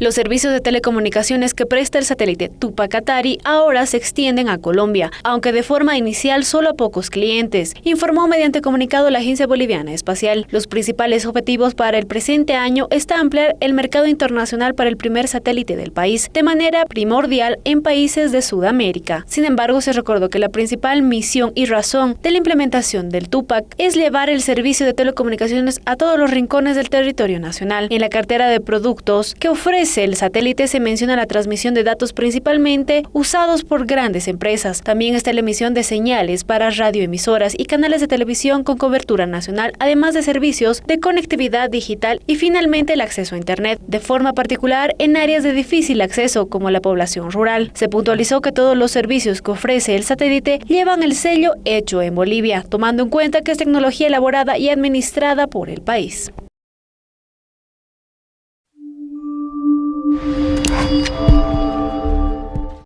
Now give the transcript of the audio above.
Los servicios de telecomunicaciones que presta el satélite Tupac Atari ahora se extienden a Colombia, aunque de forma inicial solo a pocos clientes, informó mediante comunicado la Agencia Boliviana Espacial. Los principales objetivos para el presente año está ampliar el mercado internacional para el primer satélite del país, de manera primordial en países de Sudamérica. Sin embargo, se recordó que la principal misión y razón de la implementación del Tupac es llevar el servicio de telecomunicaciones a todos los rincones del territorio nacional. En la cartera de productos que ofrece el satélite se menciona la transmisión de datos principalmente usados por grandes empresas. También está la emisión de señales para radioemisoras y canales de televisión con cobertura nacional, además de servicios de conectividad digital y finalmente el acceso a Internet, de forma particular en áreas de difícil acceso como la población rural. Se puntualizó que todos los servicios que ofrece el satélite llevan el sello hecho en Bolivia, tomando en cuenta que es tecnología elaborada y administrada por el país. Thank you.